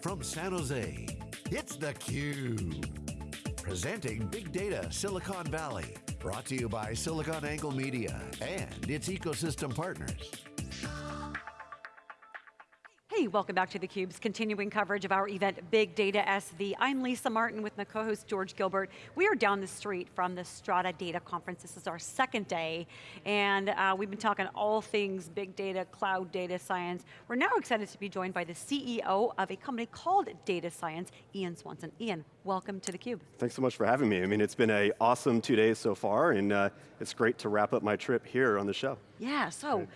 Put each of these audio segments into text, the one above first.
From San Jose, it's theCUBE. Presenting Big Data Silicon Valley. Brought to you by SiliconANGLE Media and its ecosystem partners. Hey, welcome back to theCUBE's continuing coverage of our event, Big Data SV. I'm Lisa Martin with my co-host George Gilbert. We are down the street from the Strata Data Conference. This is our second day, and uh, we've been talking all things big data, cloud data science. We're now excited to be joined by the CEO of a company called Data Science, Ian Swanson. Ian, welcome to theCUBE. Thanks so much for having me. I mean, it's been a awesome two days so far, and uh, it's great to wrap up my trip here on the show. Yeah, so. Right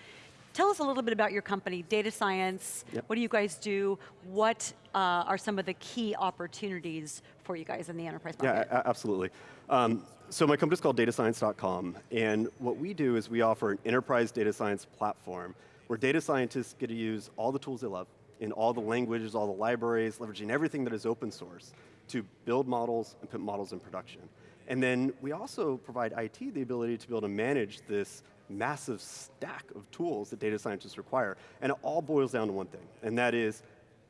Tell us a little bit about your company, Data Science. Yep. What do you guys do? What uh, are some of the key opportunities for you guys in the enterprise market? Yeah, absolutely. Um, so my company's called datascience.com, and what we do is we offer an enterprise data science platform where data scientists get to use all the tools they love, in all the languages, all the libraries, leveraging everything that is open source to build models and put models in production. And then we also provide IT the ability to be able to manage this massive stack of tools that data scientists require. And it all boils down to one thing, and that is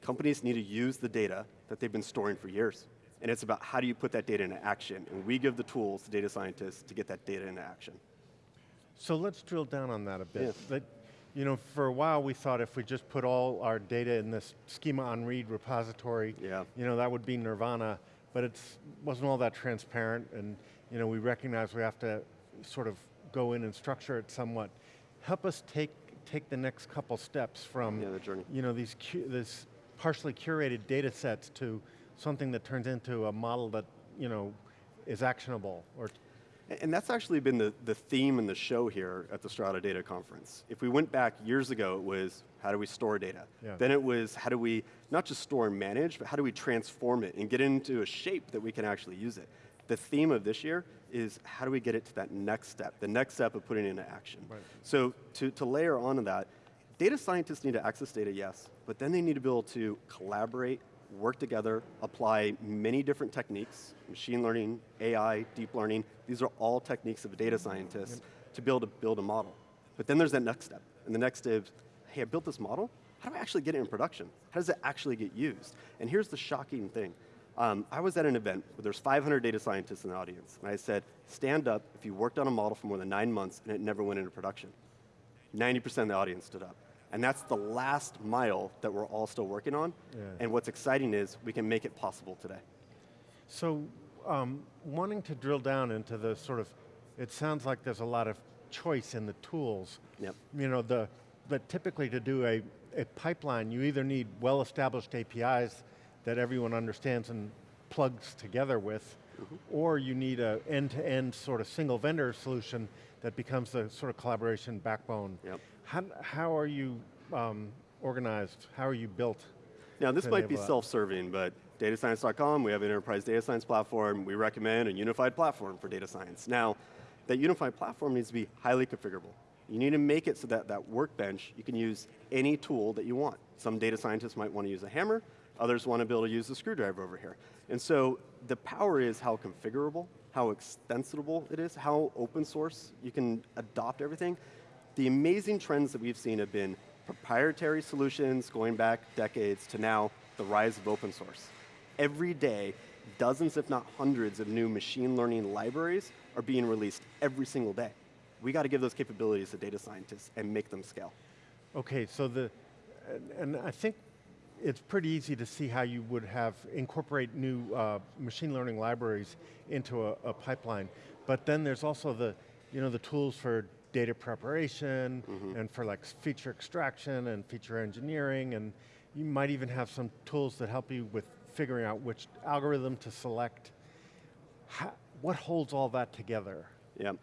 companies need to use the data that they've been storing for years. And it's about how do you put that data into action. And we give the tools to data scientists to get that data into action. So let's drill down on that a bit. You know, for a while we thought if we just put all our data in this schema on read repository, yeah. you know, that would be nirvana, but it wasn't all that transparent and you know, we recognize we have to sort of go in and structure it somewhat. Help us take, take the next couple steps from yeah, the journey. You know, these this partially curated data sets to something that turns into a model that you know, is actionable or and that's actually been the, the theme in the show here at the Strata Data Conference. If we went back years ago, it was how do we store data? Yeah. Then it was how do we not just store and manage, but how do we transform it and get it into a shape that we can actually use it? The theme of this year is how do we get it to that next step, the next step of putting it into action. Right. So to, to layer onto that, data scientists need to access data, yes, but then they need to be able to collaborate, work together, apply many different techniques, machine learning, AI, deep learning, these are all techniques of a data scientist yep. to be able to build a model. But then there's that next step, and the next step is, hey, I built this model, how do I actually get it in production? How does it actually get used? And here's the shocking thing. Um, I was at an event where there's 500 data scientists in the audience, and I said, stand up if you worked on a model for more than nine months and it never went into production. 90% of the audience stood up. And that's the last mile that we're all still working on, yeah. and what's exciting is we can make it possible today. So, um, wanting to drill down into the sort of, it sounds like there's a lot of choice in the tools. Yep. You know, the, but typically to do a, a pipeline, you either need well-established APIs that everyone understands and plugs together with, mm -hmm. or you need a end-to-end -end sort of single vendor solution that becomes the sort of collaboration backbone. Yep. How, how are you um, organized? How are you built? Now this might be self-serving, but datascience.com, we have an enterprise data science platform. We recommend a unified platform for data science. Now, that unified platform needs to be highly configurable. You need to make it so that that workbench, you can use any tool that you want. Some data scientists might want to use a hammer, Others want to be able to use the screwdriver over here. And so the power is how configurable, how extensible it is, how open source you can adopt everything. The amazing trends that we've seen have been proprietary solutions going back decades to now the rise of open source. Every day, dozens if not hundreds of new machine learning libraries are being released every single day. We got to give those capabilities to data scientists and make them scale. Okay, so the, and I think it's pretty easy to see how you would have incorporate new uh, machine learning libraries into a, a, pipeline. But then there's also the, you know, the tools for data preparation mm -hmm. and for like feature extraction and feature engineering and you might even have some tools that help you with figuring out which algorithm to select. How, what holds all that together? Yeah,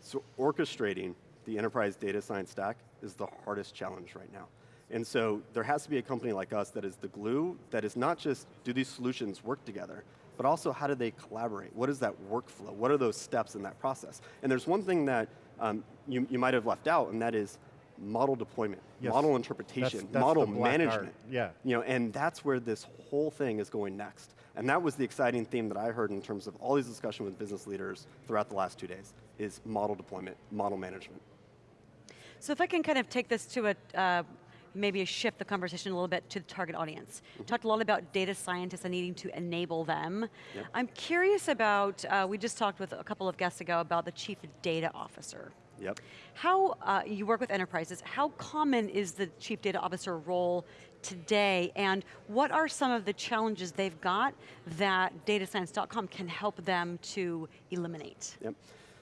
so orchestrating the enterprise data science stack is the hardest challenge right now. And so there has to be a company like us that is the glue, that is not just do these solutions work together, but also how do they collaborate? What is that workflow? What are those steps in that process? And there's one thing that um, you, you might have left out, and that is model deployment, yes. model interpretation, that's, that's model management. Art. Yeah. You know, and that's where this whole thing is going next. And that was the exciting theme that I heard in terms of all these discussions with business leaders throughout the last two days, is model deployment, model management. So if I can kind of take this to a, uh, maybe a shift the conversation a little bit to the target audience. Mm -hmm. Talked a lot about data scientists and needing to enable them. Yep. I'm curious about, uh, we just talked with a couple of guests ago about the chief data officer. Yep. How, uh, you work with enterprises, how common is the chief data officer role today, and what are some of the challenges they've got that datascience.com can help them to eliminate? Yep.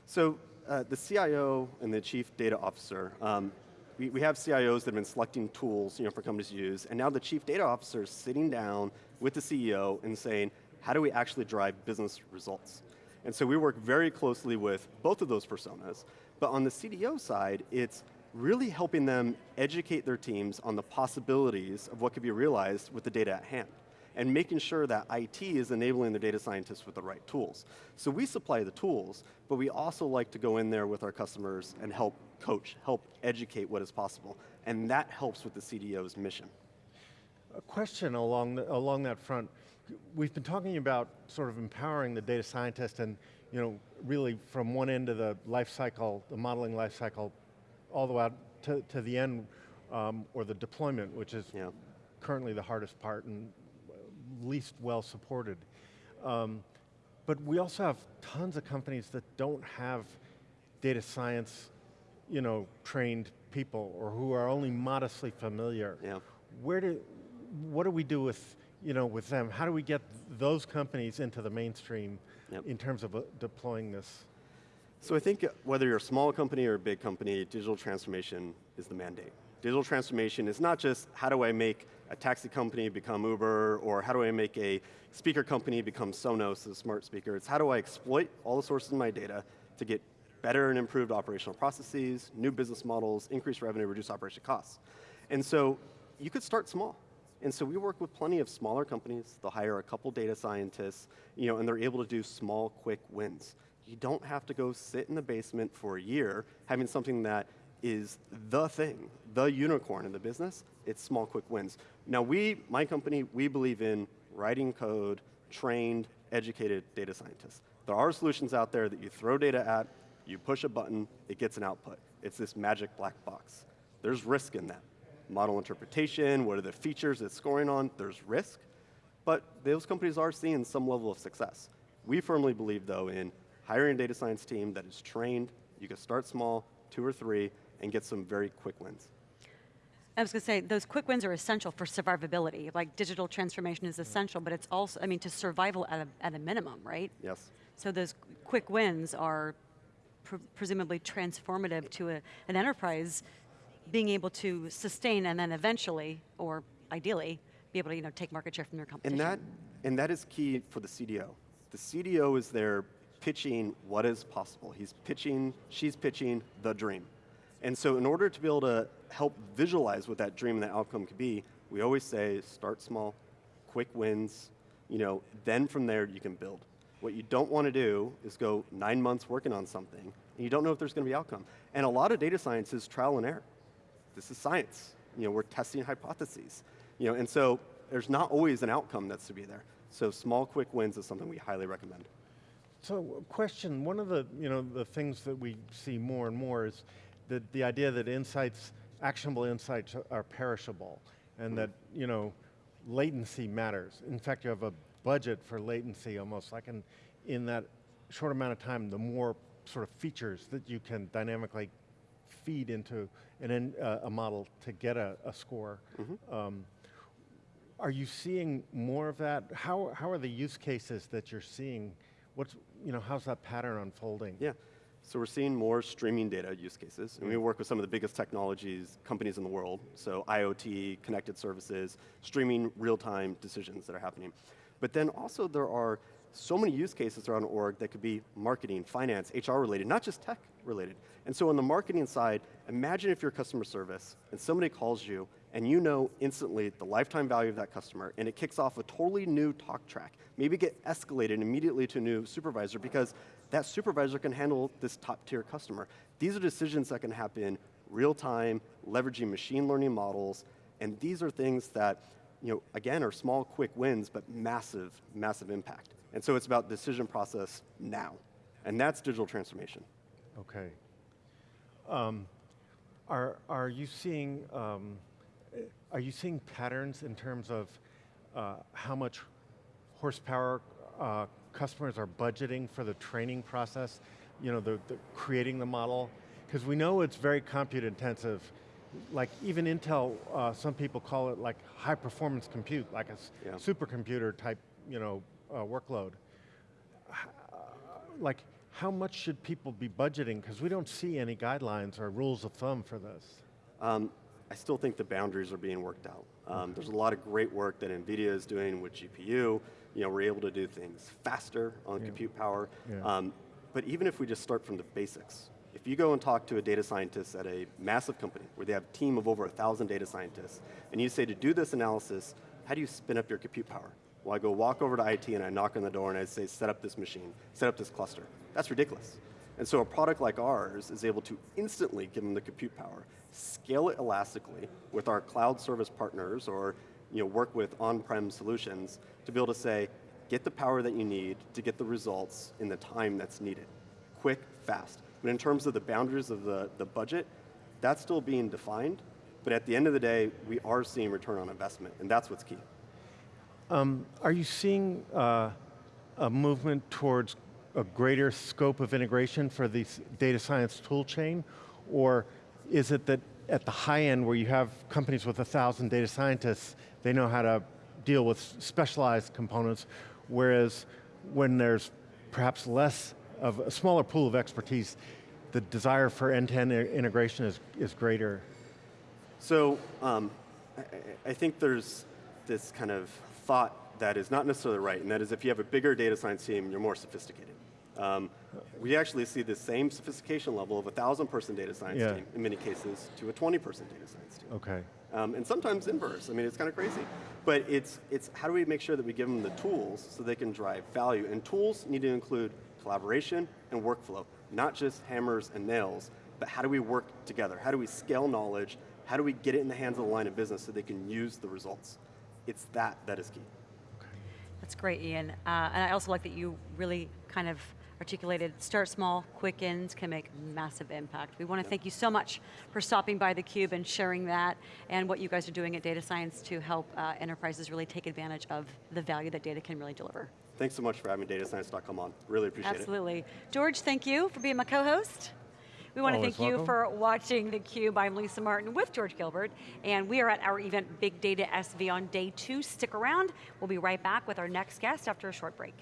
So uh, the CIO and the chief data officer, um, we, we have CIOs that have been selecting tools you know, for companies to use, and now the chief data officer is sitting down with the CEO and saying, how do we actually drive business results? And so we work very closely with both of those personas, but on the CDO side, it's really helping them educate their teams on the possibilities of what could be realized with the data at hand and making sure that IT is enabling the data scientists with the right tools. So we supply the tools, but we also like to go in there with our customers and help coach, help educate what is possible. And that helps with the CDO's mission. A question along, the, along that front. We've been talking about sort of empowering the data scientist and you know, really from one end of the life cycle, the modeling life cycle, all the way out to, to the end, um, or the deployment, which is yeah. currently the hardest part and least well supported. Um, but we also have tons of companies that don't have data science you know, trained people or who are only modestly familiar. Yeah. Where do, what do we do with, you know, with them? How do we get those companies into the mainstream yep. in terms of uh, deploying this? So I think whether you're a small company or a big company, digital transformation is the mandate. Digital transformation is not just how do I make a taxi company become Uber, or how do I make a speaker company become Sonos, a smart speaker. It's how do I exploit all the sources of my data to get better and improved operational processes, new business models, increase revenue, reduce operation costs. And so you could start small. And so we work with plenty of smaller companies. They'll hire a couple data scientists, you know, and they're able to do small, quick wins. You don't have to go sit in the basement for a year having something that is the thing, the unicorn in the business. It's small, quick wins. Now we, my company, we believe in writing code, trained, educated data scientists. There are solutions out there that you throw data at, you push a button, it gets an output. It's this magic black box. There's risk in that. Model interpretation, what are the features it's scoring on, there's risk. But those companies are seeing some level of success. We firmly believe, though, in hiring a data science team that is trained, you can start small, two or three, and get some very quick wins. I was going to say, those quick wins are essential for survivability. Like digital transformation is essential, but it's also, I mean, to survival at a, at a minimum, right? Yes. So those quick wins are pre presumably transformative to a, an enterprise being able to sustain and then eventually, or ideally, be able to you know, take market share from their competition. And that, and that is key for the CDO. The CDO is there pitching what is possible. He's pitching, she's pitching the dream. And so in order to be able to help visualize what that dream and that outcome could be, we always say start small, quick wins, you know, then from there you can build. What you don't want to do is go nine months working on something, and you don't know if there's going to be outcome. And a lot of data science is trial and error. This is science. You know, we're testing hypotheses. You know, and so there's not always an outcome that's to be there. So small, quick wins is something we highly recommend. So question, one of the, you know, the things that we see more and more is the, the idea that insights, actionable insights are perishable and hmm. that, you know, latency matters. In fact, you have a budget for latency almost like in, in that short amount of time, the more sort of features that you can dynamically feed into an, uh, a model to get a, a score. Mm -hmm. um, are you seeing more of that? How, how are the use cases that you're seeing? What's, you know, how's that pattern unfolding? Yeah. So we're seeing more streaming data use cases, and we work with some of the biggest technologies companies in the world. So IoT, connected services, streaming real-time decisions that are happening. But then also there are so many use cases around org that could be marketing, finance, HR related, not just tech related. And so on the marketing side, imagine if you're customer service and somebody calls you and you know instantly the lifetime value of that customer and it kicks off a totally new talk track. Maybe get escalated immediately to a new supervisor because that supervisor can handle this top tier customer. These are decisions that can happen real time, leveraging machine learning models, and these are things that, you know, again, are small, quick wins, but massive, massive impact. And so it's about decision process now, and that's digital transformation. Okay. Um, are, are you seeing, um, are you seeing patterns in terms of uh, how much horsepower uh, customers are budgeting for the training process, you know, the, the creating the model? Because we know it's very compute intensive. Like even Intel, uh, some people call it like high performance compute, like a Yeah. supercomputer type, you know, uh, workload. Uh, Like, how much should people be budgeting? Because we don't see any guidelines or rules of thumb for this. Um, I still think the boundaries are being worked out. Um, there's a lot of great work that NVIDIA is doing with GPU. You know, we're able to do things faster on compute power. Yeah. Um, but even if we just start from the basics, if you go and talk to a data scientist at a massive company where they have a team of over a thousand data scientists, and you say to do this analysis, how do you spin up your compute power? Well, I go walk over to IT and I knock on the door and I say, set up this machine, set up this cluster. That's ridiculous. And so a product like ours is able to instantly give them the compute power, scale it elastically with our cloud service partners or you know, work with on-prem solutions to be able to say, get the power that you need to get the results in the time that's needed. Quick, fast. But in terms of the boundaries of the, the budget, that's still being defined. But at the end of the day, we are seeing return on investment, and that's what's key. Um, are you seeing uh, a movement towards a greater scope of integration for the data science tool chain? Or is it that at the high end where you have companies with a thousand data scientists, they know how to deal with specialized components, whereas when there's perhaps less of a smaller pool of expertise, the desire for end-to-end i- integration is, is greater? So um, I, I- think there's this kind of thought that is not necessarily right, and that is if you have a bigger data science team, you're more sophisticated. Um, we actually see the same sophistication level of a thousand person data science Yeah. team in many cases to a 20 person data science team. Okay. Um, and sometimes inverse. I mean, it's kind of crazy. But it's, it's how do we make sure that we give them the tools so they can drive value? And tools need to include collaboration and workflow, not just hammers and nails, but how do we work together? How do we scale knowledge? How do we get it in the hands of the line of business so they can use the results? It's that that is key. That's great, Ian. Uh, and I also like that you really kind of articulated start small, quick wins can make massive impact. We want to thank you so much for stopping by theCUBE and sharing that and what you guys are doing at Data Science to help uh, enterprises really take advantage of the value that data can really deliver. Thanks so much for having datascience.com on. Really appreciate it. Absolutely. George, thank you for being my co-host. We want to Always thank you for watching theCUBE. I'm Lisa Martin with George Gilbert, and we are at our event Big Data SV on day two. Stick around. We'll be right back with our next guest after a short break.